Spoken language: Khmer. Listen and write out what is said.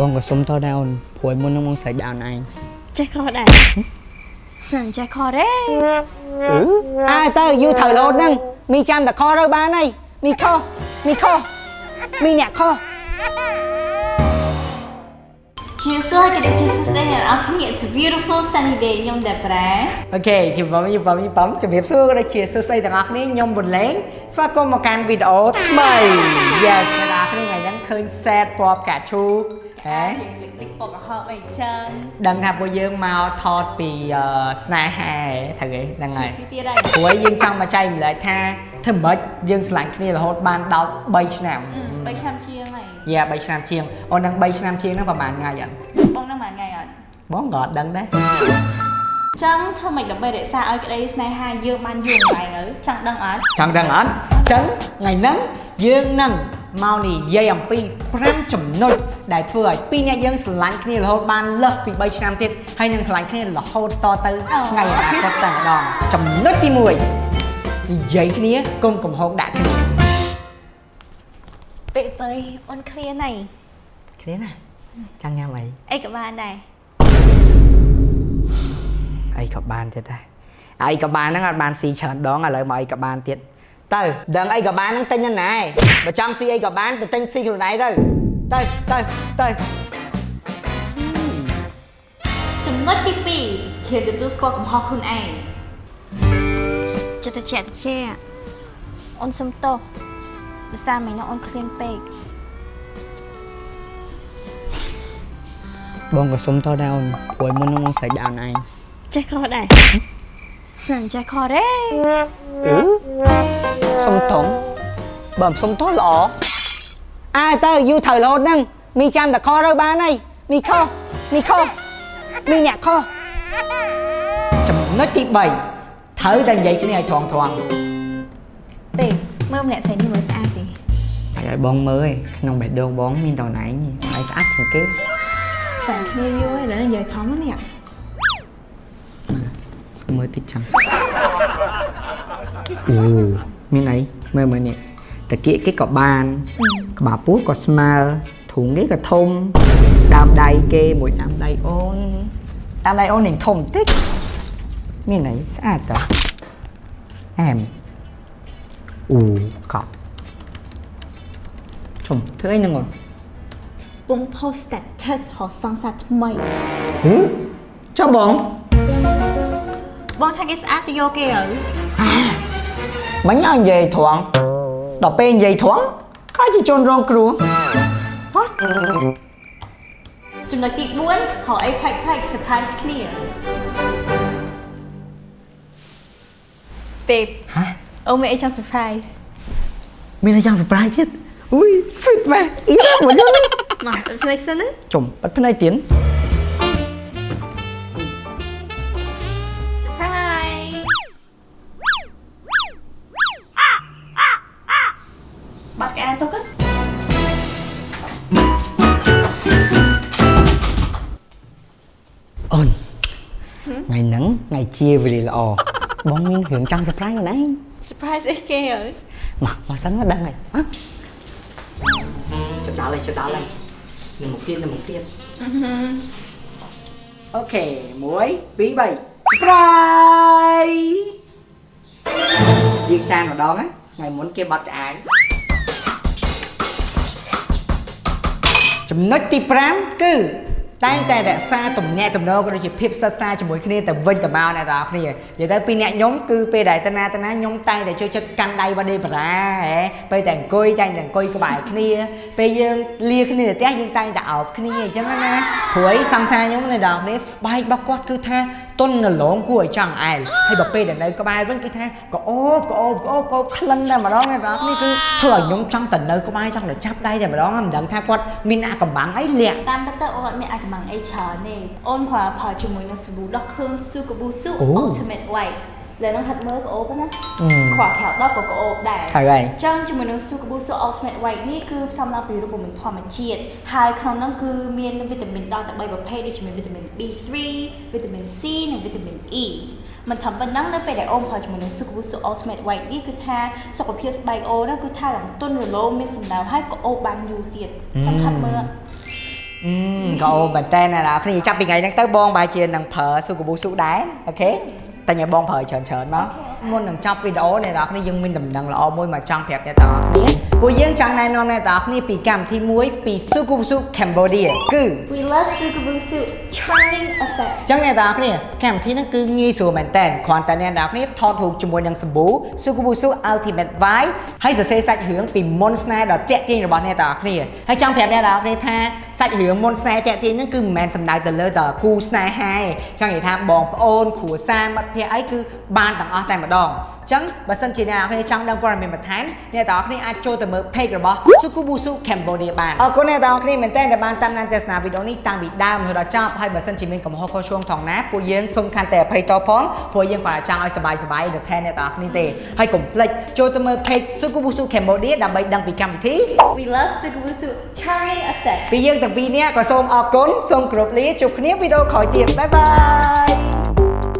បងក៏សុំតដែរអូនព្រួយមុននឹងបងស្រេចដល់ឯងចេះខុសដែរស្មានចេះខុសទេអឺអើទៅយូរត្រូវលោតហ្នឹងមីចាំតែខទៅបានហើយមីខុសមីខុសមីអ្នកខុសជាសួរគេជាសួស្ដីអ្នកនរគ្នា It's a beautiful sunny day ខ្ញុំដែរប្រែអូខេជម្រាបជម្រាបជម្រាបជំរាបសួរក៏ដូចជាសួស្ដីទាំងអស់គ្នាខ្ញុំបុនលេងស្វាគមន៍មកកាន់វីដេអូថ្មី Yes ឃើញ set ពណ៌ផ្កាឈូកហេលិចលិចពកកំហឹបអីចឹងដឹងថាពួកយើងមកថតពីអឺស្នេហាត្រូវទេហ្នឹងហើយស៊ីទៀតហើយព្រោះយើងចង់មកចែកម្លែកថាធ្វើម៉េចយើងឆ្លាញ់គ្នារហូតបានដល់3ឆ្នាំ3ឆ្នាំជាងហើយយ៉ា3ឆ្នាំជាងអូនដឹង3ឆ្នាំជាងហ្នឹងប្រហែលថ្ងៃអត់បងនឹងមួយថ្ងៃអត់បងក៏អត់ដឹងដែរចឹងធ្វើម៉េចដើម្បីរក្សាឲ្យក្តីស្នេហាយើងបានយូរអង្វែងទៅចង់ដឹងអត់ចង់ដឹងអត់អញ្ចឹងថ្ងៃហ្នឹងយើងនឹង មកនិយាយអំពី5ចំណុចដែលធ្វើឲ្យពីរអ្នកយើងស្រឡាញ់គ្នារហូតបានលើសពី3ឆ្នាំទៀតហើយនឹងស្រឡាញ់គ្នារហូតតទៅថ្ងៃអនាគតតែម្ដងចំណុចទី1និយាយគ្នាកុំកំហុសដាក់គ្នាពេលបើអូនឃ្លានហើយគ្នាណាចង់ញ៉ាំអីអីក៏បានដែរអីក៏បានទៀតដែរអីក៏បានហ្នឹងអត់បានស៊ីច្រើនដងឥឡូវមកអីក៏បានទៀត ទៅដឹងអីក៏បានហ្នឹងទិញទៅណាបើចង់ស៊ីអីក៏បានទៅទិញស៊ីខ្លួនឯងទៅទៅទៅទៅចំណុចទី2ហ៊ានទទួលស្គាល់កំហុសខ្លួនឯងចិត្តត្រជាក់ត្រជាក់អូនសុំទោសដោយសារមិញនោះអូនឃ្លានពេកបងក៏សុំតដែរអូនព្រួយមុននឹងបងស្រេចដល់ឯងចេះខុសដែរ ស្មានចេះខុសទេអឺសុំតងបើមិនសុំតល្អអើទៅយូរត្រូវរហូតហ្នឹងមីចាំតែខទៅបានហើយមីខុសមីខុសមីអ្នកខុសចំណុចទី3ត្រូវតែនិយាយគ្នាឲ្យត្រង់ត្រង់ពេកមើលម្នាក់ស្រីនេះមើលស្អាតទេហើយឲ្យបងមើលឯងក្នុងបេះដូងបងមានតណែងឯងស្អាតជាងគេស្អាតគ្នាយូរហើយឥឡូវនិយាយធំណានេះសុំ មើលតិចចាំអូមានអីមើលមើលនេះតាគៀកគេក៏បានក្បាលពោះក៏ស្មើធុងគេក៏ធំដើមដៃគេមួយដើមដៃអូនដើមដៃអូននឹងធំបន្តិចមានអីស្អាតតើអែមអូកប់ជុំធ្វើអីហ្នឹងអូនពង post status រកសង្សារថ្មីហឺចុះបង បងថាគេស្អាតទៅយកគេហើយមិញឲ្យនិយាយត្រង់ដល់ពេលនិយាយត្រង់ខ្លាចជាជនរងគ្រោះ What? ចំណុចទី4រកអីផ្លែកផ្លែក surprise គ្នាពេកហ៎អូមានអីចង់ surprise មានអីយ៉ាង surprise ទៀតអុយ sweet ម៉ែអ៊ីមកយកនេះមកទៅផ្លេចសិនណាជុំបិទភ្នែកទៀត បាត់កែទៅកអូនថ្ងៃហ្នឹងថ្ងៃជាវេលាល្អបងមានរឿងចង់ surprise ខ្លួនឯង surprise អីគេហើយមកមកសិនមកដឹងហើយហ៎ជិតដល់ហើយជិតដល់ហើយនឹងមកទៀតនឹងមកទៀតអូខេ1 2 3 surprise យើងចានម្ដងណាថ្ងៃមុ ចំណុចទី5គឺតែងតែរក្សាទំនាក់ទំនងក៏ដូចជាភាពស្និទ្ធស្នាលជាមួយគ្នាទៅវិញទៅមកអ្នកទាំងអស់គ្នានិយាយទៅពីអ្នកខ្ញុំគឺពេលដែលតាណាតាណាខ្ញុំតែងតែជួយចិត្តកាន់ដៃវ៉ាដេបារ៉ាហ៎ពេលតែអង្គុយតែងតែអង្គុយក្បែរគ្នា ពេលយើងលាគ្នានៅផ្ទះយើងតែងតែអោបគ្នាអញ្ចឹងណាព្រោះអីសង្សារខ្ញុំអ្នកទាំងអស់គ្នាស្បែករបស់គាត់គឺថា ទុនរលោងគួរឲ្យចង់អែលហើយបើពេលដែលនៅក្បែរវិញគឺថាក៏អូបក៏អូបក៏អូបក៏អូបក្លិនតែម្ដងអ្នកទាំងអស់គ្នាគឺធ្វើឲ្យខ្ញុំចង់ទៅនៅក្បែរចង់ទៅចាប់ដៃតែម្ដងមិនដឹងថាគាត់មានអាកំបាំងអីលាក់តាមពិតទៅអូនអត់មានអាចកំងអីច្រើនទេអូនគ្រាន់តែផលជាមួយនឹងសាប៊ូដោះខឿនស៊ូកាប៊ូស៊ូអូ ultimate white លើនឹងហាត់មើលក៏អូបណាអឺខ្វះក្រៅដល់ក៏ក៏អូបដែរត្រូវហើយចឹងជាមួយនឹង Sukabusu Ultimate White នេះគឺផ្សំឡើងពីរូបមន្តធម្មជាតិហើយក្នុងនោះគឺមានវីតាមីនដល់តែ3ប្រភេទដូចជាមានវីតាមីន B3 វីតាមីន C និងវីតាមីន E មិនត្រឹមប៉ុណ្ណឹងនៅពេលដែលអូនផលជាមួយនឹង Sukabusu Ultimate White នេះគឺថាសុខភាពស្បែកអូនហ្នឹងគឺថាឡើងទន់រលោងមានសម្ដៅហើយក៏អូបបានយូរទៀតចង់ហាត់មើលអអឺក៏អូមែនតើណាស់គ្នាចាប់ពីថ្ងៃហ្នឹងទៅបងបែរជានឹងប្រើស៊ូកាប៊ូស៊ូដែរអូខេ តែញ៉ៃបងប្រើច្រើនច្រើន មកមុននឹងចប់វីដេអូអ្នកនរគ្នាយើងមានដំណឹងល្អមួយមកចង់ប្រាប់អ្នកទាំងអស់គ្នាពួកយើងចង់ណែនាំអ្នកទាំងអស់គ្នាពីកម្មវិធីមួយពីស៊ូកាប៊ូស៊ូ Cambodia គឺ We love Sukabusu charming effect ចឹងអ្នកទាំងអស់គ្នាកម្មវិធីហ្នឹងគឺងាយស្រួលមែនតើគ្រាន់តែអ្នកទាំងអស់គ្នាថតរូបជាមួយនឹងសម្បូ Sukubusu Ultimate Vibe ហើយសរសេរសាច់រឿងពីមុនស្នេហ៍ដ៏តាក់ទាញរបស់អ្នកទាំងអស់គ្នាហើយចង់ប្រាប់អ្នកទាំងអស់គ្នាថាសាច់រឿងមុនស្នេហ៍តាក់ទាញហ្នឹងគឺមិនមែនសំដៅទៅលើតែគូស្នេហាទេចង់និយាយថាបងប្អូនគ្រួសារមិត្តភ័ក្តិអីគឺបានទាំងអស់តែម្ដងចឹងបើសិនជាអ្នកនរគ្នាចង់ដឹងព័ត៌មានបន្ថែមអ្នកទាំងអស់គ្នាអាចចូលទៅមើល page របស់ Sukubusu Cambodia បានអរគុណអ្នកទាំងអស់គ្នាមែនទែនដែលបានតាមដានទស្សនាវីដេអូនេះតាំងពីដើមរហូតដល់ចប់ហើយបើសិនជាមានកំហុសខុសឆ្គងថងណាពួកយើងសូមកាន់តែអភ័យទោសផងព្រោះយើងគាត់ចង់ឲ្យសប្បាយសប្បាយទៅថែអ្នកទាំងអស់គ្នាទេហើយកុំភ្លេចចូលទៅមើល page Sukubusu Cambodia ដើម្បីដឹងពីកម្មវិធី We love Sukabusu charming effect ពីយើងទាំងពីរនាក់ក៏សូមអរគុណសូមគោរពលាជួបគ្នាវីដេអូក្រោយទៀតបាយបាយ